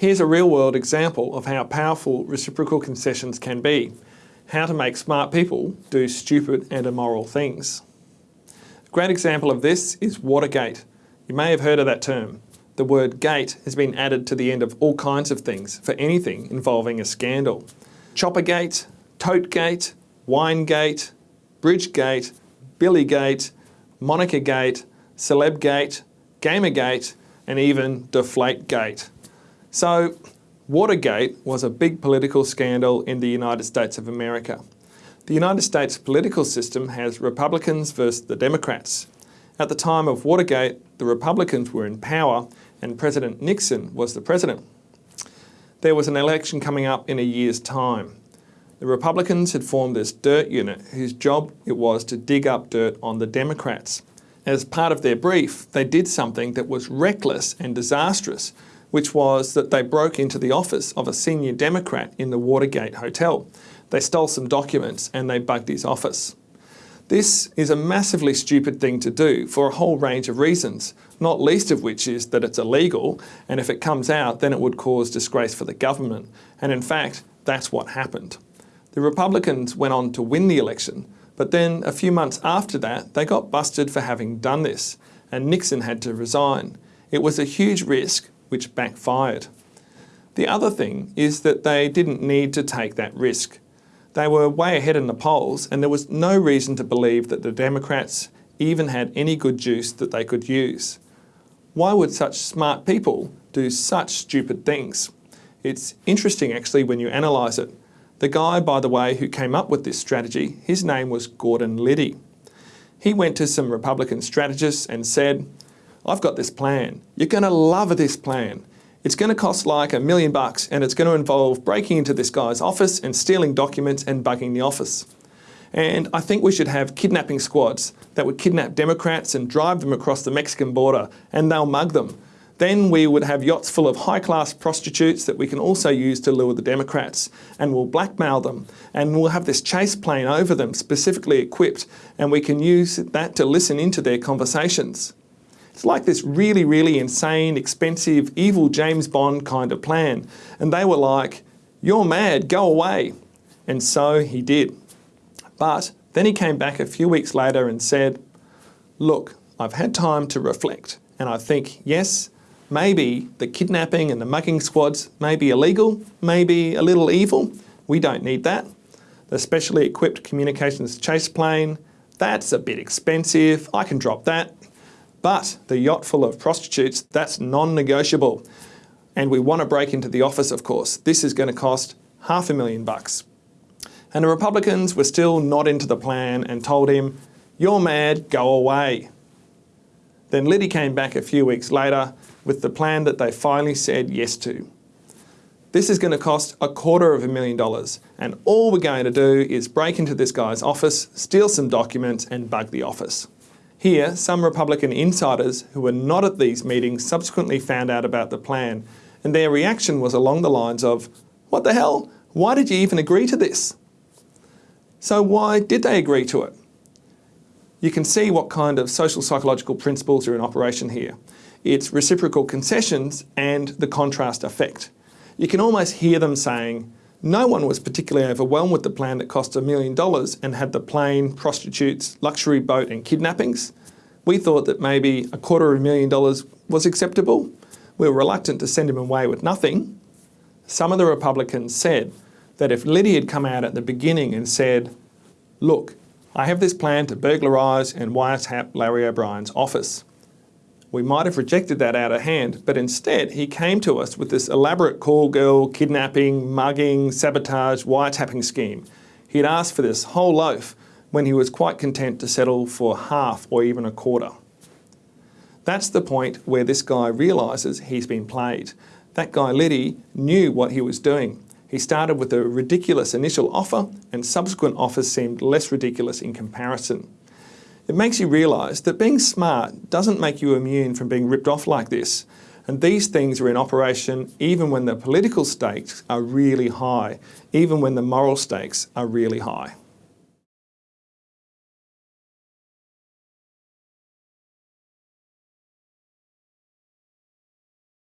Here's a real-world example of how powerful reciprocal concessions can be. How to make smart people do stupid and immoral things. A great example of this is Watergate. You may have heard of that term. The word gate has been added to the end of all kinds of things for anything involving a scandal. Choppergate, Totegate, Winegate, Bridgegate, Billygate, Monicagate, Celebgate, Gamergate, and even Deflategate. So, Watergate was a big political scandal in the United States of America. The United States political system has Republicans versus the Democrats. At the time of Watergate, the Republicans were in power and President Nixon was the president. There was an election coming up in a year's time. The Republicans had formed this dirt unit whose job it was to dig up dirt on the Democrats. As part of their brief, they did something that was reckless and disastrous, which was that they broke into the office of a senior Democrat in the Watergate Hotel. They stole some documents and they bugged his office. This is a massively stupid thing to do for a whole range of reasons, not least of which is that it's illegal, and if it comes out, then it would cause disgrace for the government. And in fact, that's what happened. The Republicans went on to win the election, but then a few months after that, they got busted for having done this, and Nixon had to resign. It was a huge risk, which backfired. The other thing is that they didn't need to take that risk. They were way ahead in the polls and there was no reason to believe that the Democrats even had any good juice that they could use. Why would such smart people do such stupid things? It's interesting actually when you analyse it. The guy, by the way, who came up with this strategy, his name was Gordon Liddy. He went to some Republican strategists and said, I've got this plan. You're going to love this plan. It's going to cost like a million bucks and it's going to involve breaking into this guy's office and stealing documents and bugging the office. And I think we should have kidnapping squads that would kidnap Democrats and drive them across the Mexican border and they'll mug them. Then we would have yachts full of high-class prostitutes that we can also use to lure the Democrats and we'll blackmail them and we'll have this chase plane over them specifically equipped and we can use that to listen into their conversations. It's like this really, really insane, expensive, evil James Bond kind of plan. And they were like, you're mad, go away. And so he did. But then he came back a few weeks later and said, look, I've had time to reflect. And I think, yes, maybe the kidnapping and the mugging squads may be illegal, maybe a little evil. We don't need that. The specially equipped communications chase plane, that's a bit expensive. I can drop that. But the yacht full of prostitutes, that's non-negotiable. And we want to break into the office, of course. This is going to cost half a million bucks. And the Republicans were still not into the plan and told him, you're mad, go away. Then Liddy came back a few weeks later with the plan that they finally said yes to. This is going to cost a quarter of a million dollars and all we're going to do is break into this guy's office, steal some documents and bug the office. Here, some Republican insiders who were not at these meetings subsequently found out about the plan, and their reaction was along the lines of, what the hell, why did you even agree to this? So why did they agree to it? You can see what kind of social psychological principles are in operation here. It's reciprocal concessions and the contrast effect. You can almost hear them saying, no one was particularly overwhelmed with the plan that cost a million dollars and had the plane, prostitutes, luxury boat and kidnappings. We thought that maybe a quarter of a million dollars was acceptable. We were reluctant to send him away with nothing. Some of the Republicans said that if Liddy had come out at the beginning and said, look, I have this plan to burglarise and wiretap Larry O'Brien's office. We might have rejected that out of hand, but instead he came to us with this elaborate call girl, kidnapping, mugging, sabotage, wiretapping scheme. He'd asked for this whole loaf when he was quite content to settle for half or even a quarter. That's the point where this guy realises he's been played. That guy Liddy knew what he was doing. He started with a ridiculous initial offer and subsequent offers seemed less ridiculous in comparison. It makes you realise that being smart doesn't make you immune from being ripped off like this. And these things are in operation even when the political stakes are really high, even when the moral stakes are really high.